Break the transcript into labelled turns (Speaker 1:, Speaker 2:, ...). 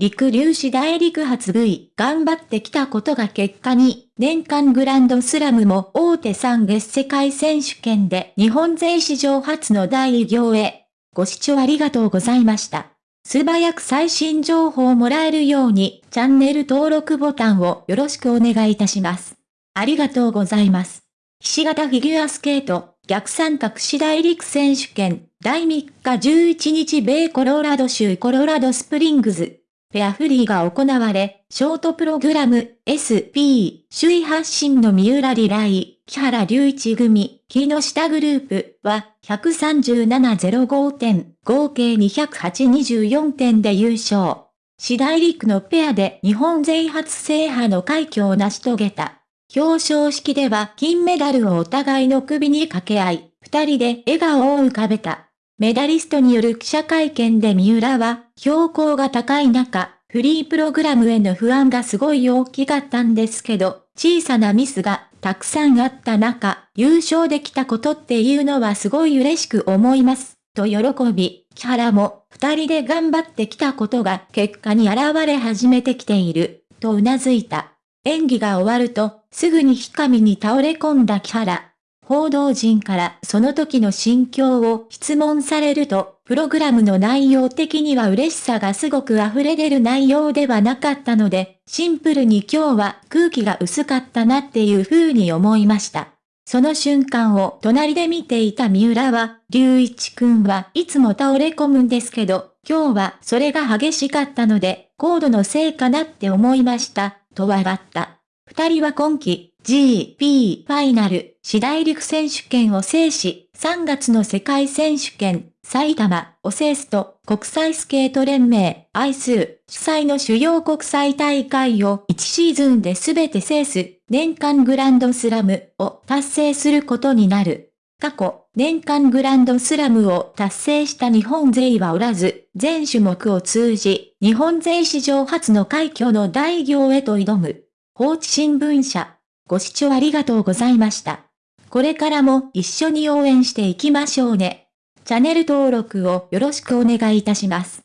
Speaker 1: 陸粒子大陸発 V 頑張ってきたことが結果に、年間グランドスラムも大手3月世界選手権で日本勢史上初の第偉業へ。ご視聴ありがとうございました。素早く最新情報をもらえるように、チャンネル登録ボタンをよろしくお願いいたします。ありがとうございます。ひし形フィギュアスケート、逆三角市大陸選手権、第3日11日米コロラド州コロラドスプリングズ。ペアフリーが行われ、ショートプログラム SP 首位発進の三浦リライ、木原隆一組、木下グループは137.05点、合計208.24点で優勝。次大陸のペアで日本勢初制覇の快挙を成し遂げた。表彰式では金メダルをお互いの首に掛け合い、二人で笑顔を浮かべた。メダリストによる記者会見で三浦は、標高が高い中、フリープログラムへの不安がすごい大きかったんですけど、小さなミスがたくさんあった中、優勝できたことっていうのはすごい嬉しく思います。と喜び、木原も二人で頑張ってきたことが結果に現れ始めてきている、と頷いた。演技が終わると、すぐに日上に倒れ込んだ木原。報道陣からその時の心境を質問されると、プログラムの内容的には嬉しさがすごく溢れ出る内容ではなかったので、シンプルに今日は空気が薄かったなっていう風に思いました。その瞬間を隣で見ていた三浦は、隆一くんはいつも倒れ込むんですけど、今日はそれが激しかったので、高度のせいかなって思いました、と笑った。二人は今季 GP ファイナル、次大陸選手権を制し、3月の世界選手権、埼玉、オセースト、国際スケート連盟、アイス、主催の主要国際大会を1シーズンで全て制す、年間グランドスラムを達成することになる。過去、年間グランドスラムを達成した日本勢はおらず、全種目を通じ、日本勢史上初の快挙の大業へと挑む。放置新聞社。ご視聴ありがとうございました。これからも一緒に応援していきましょうね。チャンネル登録をよろしくお願いいたします。